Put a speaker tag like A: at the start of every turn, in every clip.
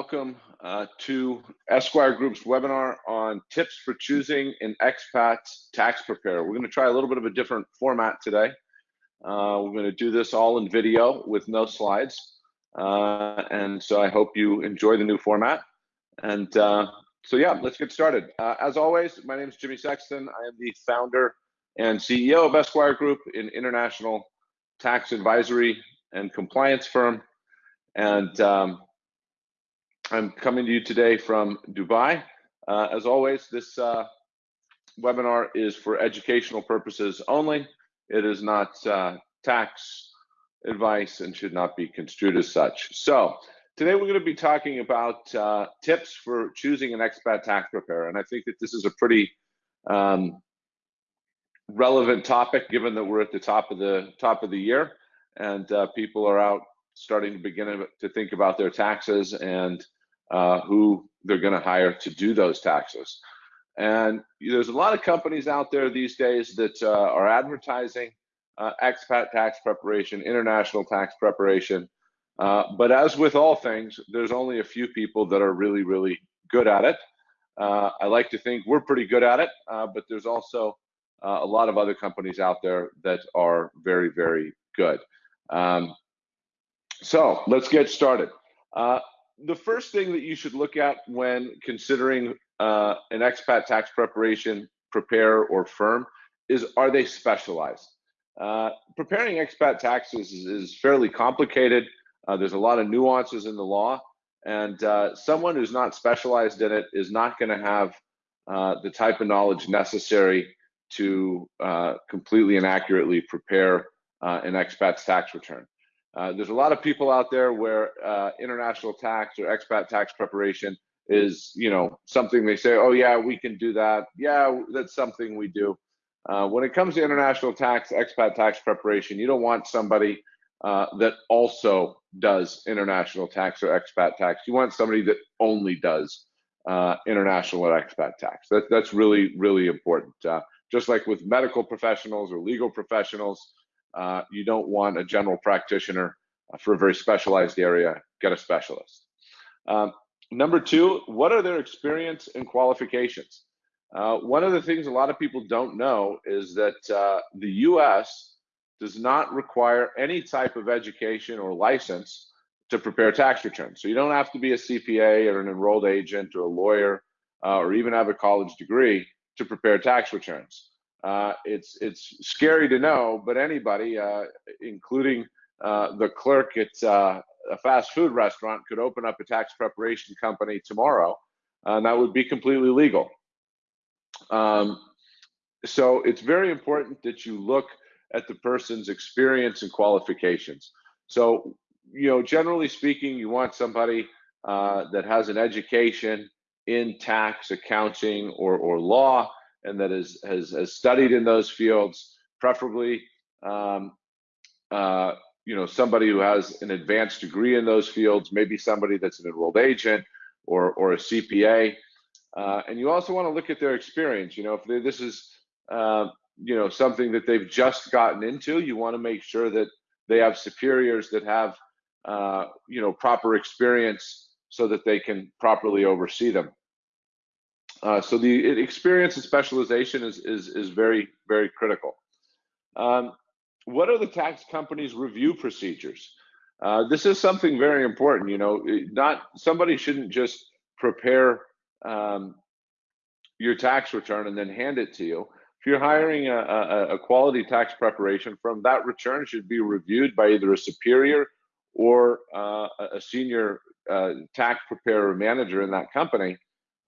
A: welcome uh, to Esquire Group's webinar on tips for choosing an expat tax preparer. We're going to try a little bit of a different format today. Uh, we're going to do this all in video with no slides. Uh, and so I hope you enjoy the new format. And uh, so, yeah, let's get started. Uh, as always, my name is Jimmy Sexton. I am the founder and CEO of Esquire Group, an international tax advisory and compliance firm. And um, I'm coming to you today from Dubai. Uh, as always, this uh, webinar is for educational purposes only. It is not uh, tax advice and should not be construed as such. So today we're going to be talking about uh, tips for choosing an expat tax preparer. And I think that this is a pretty um, relevant topic given that we're at the top of the top of the year and uh, people are out starting to begin to think about their taxes and uh, who they're going to hire to do those taxes. And there's a lot of companies out there these days that uh, are advertising uh, expat tax preparation, international tax preparation. Uh, but as with all things, there's only a few people that are really, really good at it. Uh, I like to think we're pretty good at it, uh, but there's also a lot of other companies out there that are very, very good. Um, so let's get started. Uh, the first thing that you should look at when considering uh, an expat tax preparation preparer or firm is are they specialized? Uh, preparing expat taxes is, is fairly complicated. Uh, there's a lot of nuances in the law, and uh, someone who's not specialized in it is not going to have uh, the type of knowledge necessary to uh, completely and accurately prepare an expat's tax return. Uh, there's a lot of people out there where uh, international tax or expat tax preparation is, you know, something they say, oh yeah, we can do that. Yeah, that's something we do. Uh, when it comes to international tax, expat tax preparation, you don't want somebody uh, that also does international tax or expat tax. You want somebody that only does uh, international or expat tax. That, that's really, really important. Uh, just like with medical professionals or legal professionals, uh, you don't want a general practitioner uh, for a very specialized area, get a specialist. Um, number two, what are their experience and qualifications? Uh, one of the things a lot of people don't know is that uh, the US does not require any type of education or license to prepare tax returns. So you don't have to be a CPA or an enrolled agent or a lawyer uh, or even have a college degree to prepare tax returns. Uh, it's it's scary to know, but anybody, uh, including uh, the clerk at uh, a fast food restaurant, could open up a tax preparation company tomorrow, and that would be completely legal. Um, so it's very important that you look at the person's experience and qualifications. So you know, generally speaking, you want somebody uh, that has an education in tax, accounting, or or law and that is, has, has studied in those fields, preferably um, uh, you know somebody who has an advanced degree in those fields, maybe somebody that's an enrolled agent or or a CPA. Uh, and you also want to look at their experience. You know, if they, this is uh, you know something that they've just gotten into, you want to make sure that they have superiors that have uh, you know proper experience so that they can properly oversee them. Uh, so the experience and specialization is, is, is very, very critical. Um, what are the tax company's review procedures? Uh, this is something very important. You know, not somebody shouldn't just prepare um, your tax return and then hand it to you. If you're hiring a, a, a quality tax preparation firm, that return should be reviewed by either a superior or uh, a senior uh, tax preparer manager in that company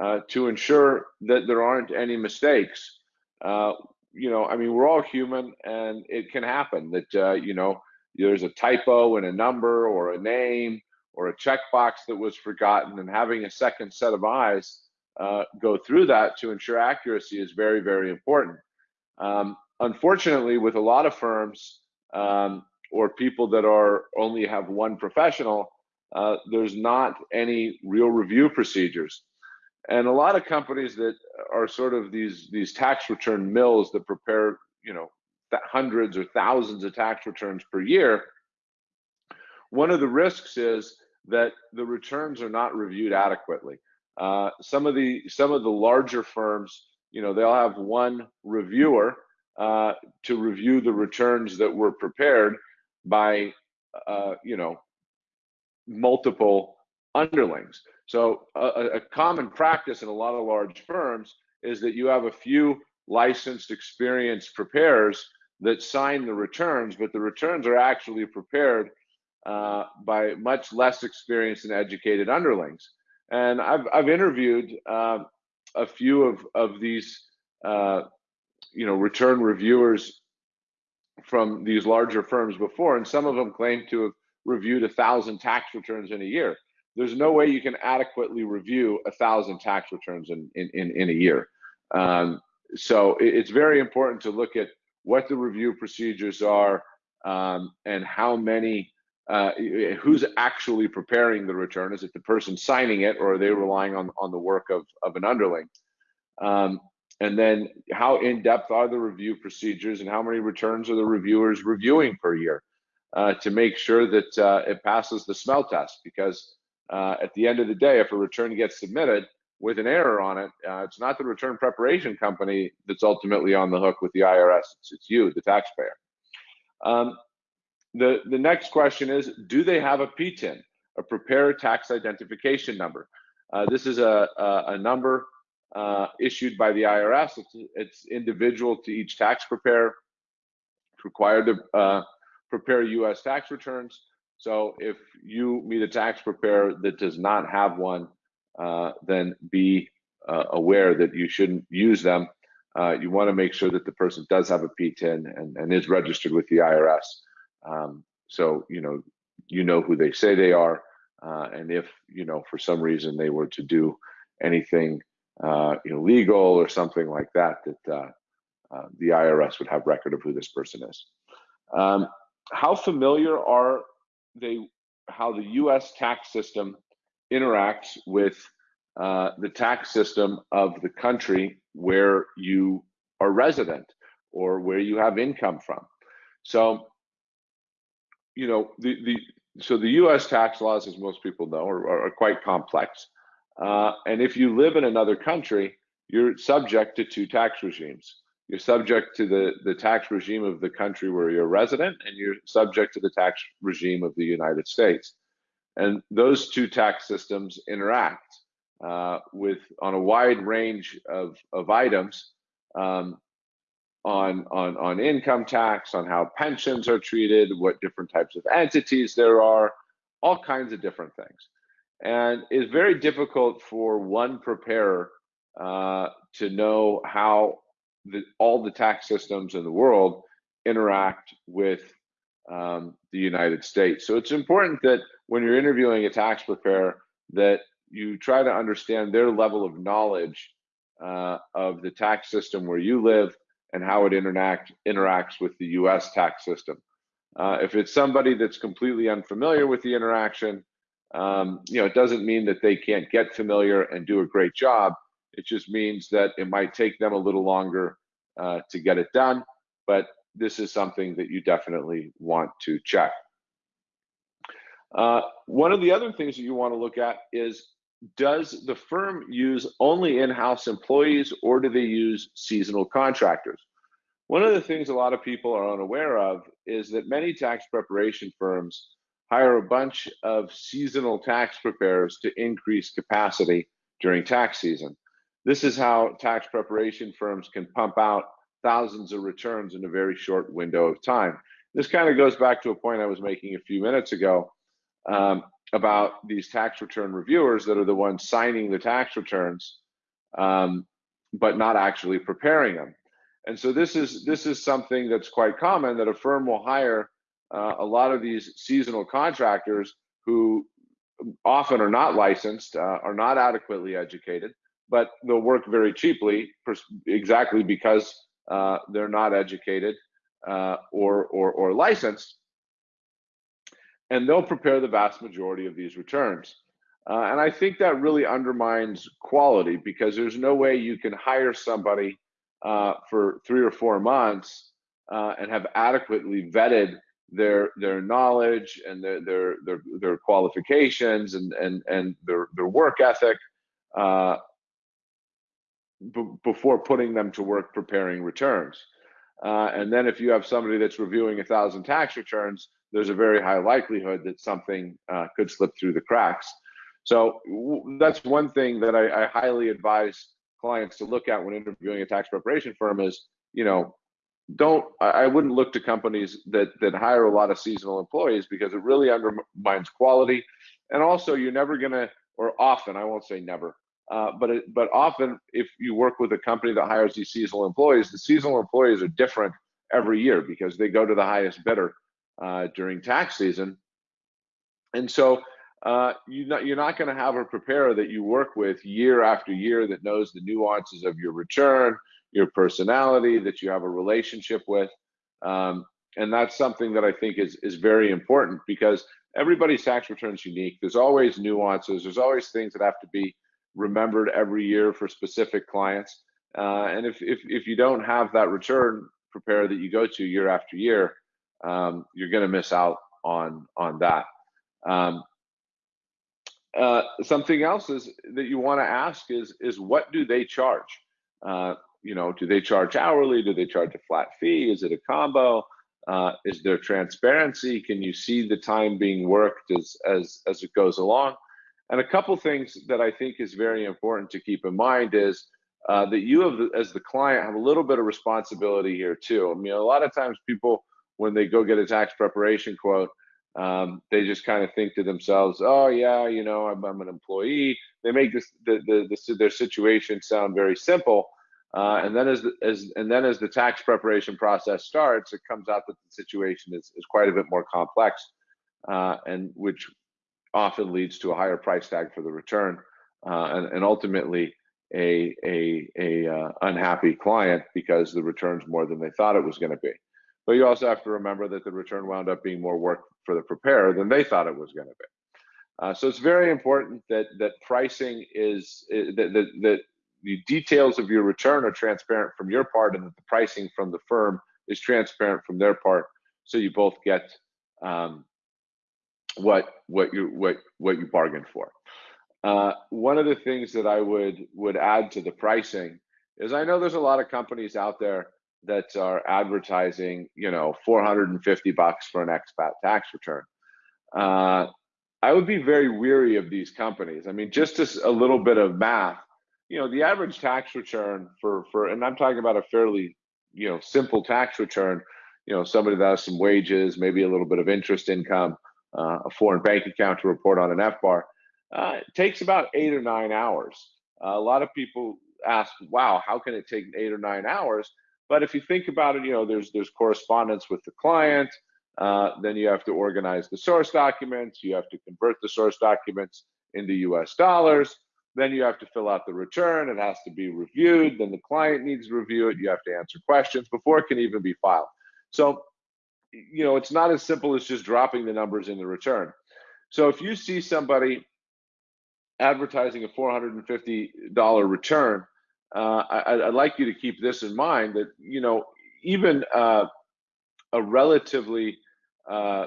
A: uh, to ensure that there aren't any mistakes. Uh, you know, I mean, we're all human, and it can happen that uh, you know there's a typo in a number or a name or a checkbox that was forgotten, and having a second set of eyes uh, go through that to ensure accuracy is very, very important. Um, unfortunately, with a lot of firms um, or people that are only have one professional, uh, there's not any real review procedures and a lot of companies that are sort of these these tax return mills that prepare you know hundreds or thousands of tax returns per year one of the risks is that the returns are not reviewed adequately. Uh, some of the some of the larger firms, you know, they'll have one reviewer uh, to review the returns that were prepared by, uh, you know, multiple underlings. So a, a common practice in a lot of large firms is that you have a few licensed, experienced preparers that sign the returns, but the returns are actually prepared uh, by much less experienced and educated underlings. And I've, I've interviewed uh, a few of, of these, uh, you know, return reviewers from these larger firms before, and some of them claim to have reviewed a thousand tax returns in a year. There's no way you can adequately review a thousand tax returns in, in, in, in a year. Um, so it's very important to look at what the review procedures are um, and how many uh, who's actually preparing the return. Is it the person signing it or are they relying on on the work of of an underling? Um, and then how in depth are the review procedures and how many returns are the reviewers reviewing per year uh, to make sure that uh, it passes the smell test? Because uh, at the end of the day if a return gets submitted with an error on it, uh, it's not the return preparation company that's ultimately on the hook with the IRS. It's, it's you, the taxpayer. Um, the, the next question is, do they have a PTIN, a preparer tax identification number? Uh, this is a, a, a number uh, issued by the IRS. It's, it's, individual to each tax preparer. It's required to uh, prepare U.S. tax returns. So if you meet a tax preparer that does not have one, uh, then be uh, aware that you shouldn't use them. Uh, you want to make sure that the person does have a PTIN and, and is registered with the IRS. Um, so you know you know who they say they are, uh, and if you know for some reason they were to do anything uh, illegal or something like that, that the IRS would have record of who this person is. Um, how familiar are they? How the U.S. tax system interacts with uh, the tax system of the country where you are resident or where you have income from. So, you know, the, the so the U.S. tax laws, as most people know, are, are quite complex. Uh, and if you live in another country, you're subject to two tax regimes. You're subject to the, the tax regime of the country where you're resident, and you're subject to the tax regime of the United States. And those two tax systems interact uh, with on a wide range of, of items um, on, on, on income tax, on how pensions are treated, what different types of entities there are, all kinds of different things. And it's very difficult for one preparer uh, to know how the, all the tax systems in the world interact with um, the United States. So it's important that when you're interviewing a tax preparer, that you try to understand their level of knowledge uh, of the tax system where you live and how it interact interacts with the U.S. tax system. Uh, if it's somebody that's completely unfamiliar with the interaction, um, you know, it doesn't mean that they can't get familiar and do a great job. It just means that it might take them a little longer uh, to get it done. But this is something that you definitely want to check. Uh, one of the other things that you want to look at is does the firm use only in-house employees or do they use seasonal contractors? One of the things a lot of people are unaware of is that many tax preparation firms hire a bunch of seasonal tax preparers to increase capacity during tax season. This is how tax preparation firms can pump out thousands of returns in a very short window of time. This kind of goes back to a point I was making a few minutes ago um, about these tax return reviewers that are the ones signing the tax returns, um, but not actually preparing them. And so this is this is something that's quite common that a firm will hire uh, a lot of these seasonal contractors who often are not licensed, uh, are not adequately educated, but they'll work very cheaply, exactly because uh, they're not educated uh, or, or, or licensed, and they'll prepare the vast majority of these returns. Uh, and I think that really undermines quality because there's no way you can hire somebody uh, for three or four months uh, and have adequately vetted their their knowledge and their their their, their qualifications and and and their their work ethic uh, before putting them to work preparing returns. Uh, and then if you have somebody that's reviewing a thousand tax returns, there's a very high likelihood that something uh, could slip through the cracks. So that's one thing that I, I, highly advise clients to look at when interviewing a tax preparation firm is, you know, don't I wouldn't look to companies that that hire a lot of seasonal employees because it really undermines quality, and also you're never gonna or often I won't say never, uh, but it, but often if you work with a company that hires these seasonal employees, the seasonal employees are different every year because they go to the highest bidder uh, during tax season, and so uh, you not, you're not going to have a preparer that you work with year after year that knows the nuances of your return, your personality, that you have a relationship with. Um, and that's something that I think is, is very important because everybody's tax return is unique. There's always nuances. There's always things that have to be remembered every year for specific clients. Uh, and if, if, if you don't have that return preparer that you go to year after year, um, you're going to miss out on, on that. Um, uh, something else is that you want to ask is is what do they charge? Uh, you know, do they charge hourly? Do they charge a flat fee? Is it a combo? Uh, is there transparency? Can you see the time being worked as as as it goes along? And a couple things that I think is very important to keep in mind is uh, that you have, as the client, have a little bit of responsibility here too. I mean, a lot of times people, when they go get a tax preparation quote, um, they just kind of think to themselves, "Oh yeah, you know, I'm, I'm an employee." They make this the, the, the, their situation sound very simple, uh, and then as the, as and then as the tax preparation process starts, it comes out that the situation is is quite a bit more complex, uh, and which often leads to a higher price tag for the return, uh, and, and ultimately a a a uh, unhappy client because the return's more than they thought it was going to be. But you also have to remember that the return wound up being more work for the preparer than they thought it was going to be. Uh, so it's very important that that pricing is, that, that, that the details of your return are transparent from your part and that the pricing from the firm is transparent from their part so you both get um, what what you what what you bargained for uh, one of the things that i would would add to the pricing is i know there's a lot of companies out there that are advertising, you know, 450 bucks for an expat tax return. Uh, I would be very weary of these companies. I mean, just as a little bit of math, you know, the average tax return for for, and I'm talking about a fairly, you know, simple tax return. You know, somebody that has some wages, maybe a little bit of interest income, uh, a foreign bank account to report on an FBAR. Uh, it takes about eight or nine hours. Uh, a lot of people ask, "Wow, how can it take eight or nine hours?" But if you think about it, you know, there's there's correspondence with the client. Uh, then you have to organize the source documents. You have to convert the source documents into U.S. dollars. Then you have to fill out the return. It has to be reviewed. Then the client needs to review it. You have to answer questions before it can even be filed. So, you know, it's not as simple as just dropping the numbers in the return. So if you see somebody advertising a $450 return, uh, I, would like you to keep this in mind that you know even uh, a relatively uh,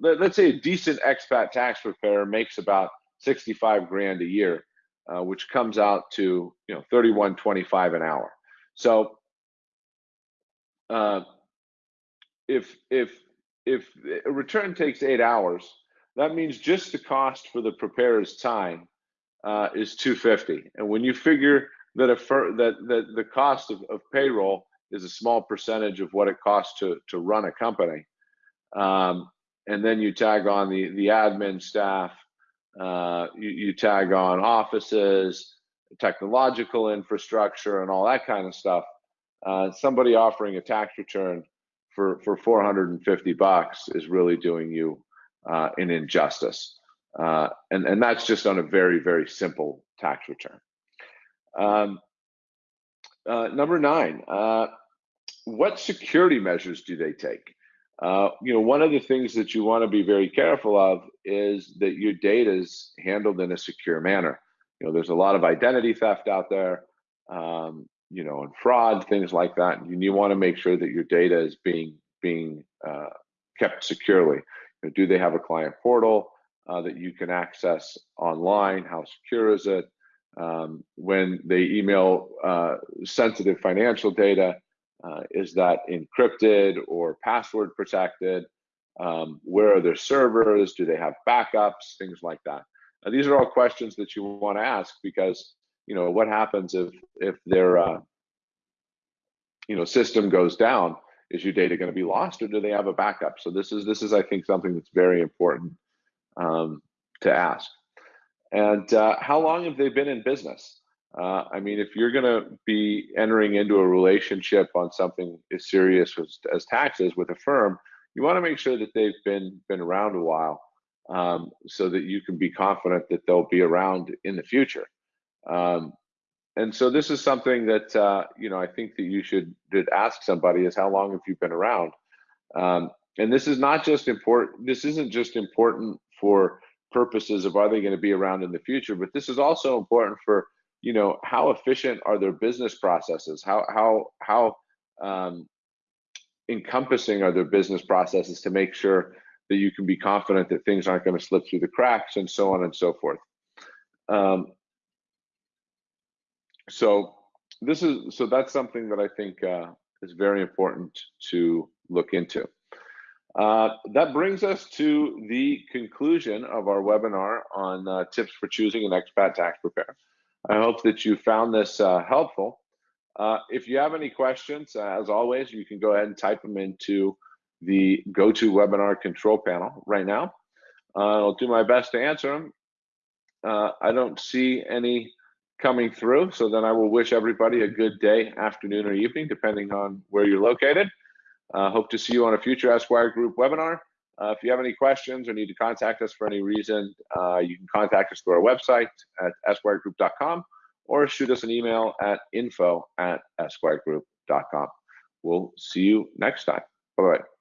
A: let, us say a decent expat tax preparer makes about 65 grand a year, uh, which comes out to you know 31.25 an hour. So uh, if if if a return takes eight hours, that means just the cost for the preparer's time uh, is 250. And when you figure that a fir- that that the cost of, of payroll is a small percentage of what it costs to to run a company, um, and then you tag on the the admin staff, uh, you, you tag on offices, technological infrastructure, and all that kind of stuff. Uh, somebody offering a tax return for for 450 bucks is really doing you uh, an injustice, uh, and and that's just on a very very simple tax return. Um, uh, number nine, uh, what security measures do they take? Uh, you know, one of the things that you want to be very careful of is that your data is handled in a secure manner. You know, there's a lot of identity theft out there, um, you know, and fraud, things like that. And you want to make sure that your data is being being uh, kept securely. Do they have a client portal uh, that you can access online? How secure is it? Um, when they email uh, sensitive financial data, uh, is that encrypted or password protected? Um, where are their servers? Do they have backups? Things like that. These are all questions that you want to ask because you know what happens if if their uh, you know system goes down? Is your data going to be lost or do they have a backup? So this is this is i think something that's very important um, to ask. And uh, how long have they been in business? Uh, i mean if you're going to be entering into a relationship on something as serious as, as taxes with a firm you want to make sure that they've been been around a while um, so that you can be confident that they'll be around in the future um, and so this is something that uh, you know I think that you should ask somebody is how long have you been around? Um, and this is not just important. This isn't just important for purposes of are they going to be around in the future, but this is also important for you know how efficient are their business processes? How how how um, encompassing are their business processes to make sure that you can be confident that things aren't going to slip through the cracks and so on and so forth. Um, so this is so that's something that I think uh, is very important to look into. Uh, that brings us to the conclusion of our webinar on uh, tips for choosing an expat tax preparer. I hope that you found this uh, helpful. Uh, if you have any questions, uh, as always, you can go ahead and type them into the GoToWebinar control panel right now. I'll do my best to answer them. I don't see any coming through. So then I will wish everybody a good day, afternoon, or evening, depending on where you're located. Uh, hope to see you on a future Esquire Group webinar. Uh, if you have any questions or need to contact us for any reason, uh, you can contact us through our website at esquiregroup.com or shoot us an email at info at esquiregroup.com. We'll see you next time. Bye bye.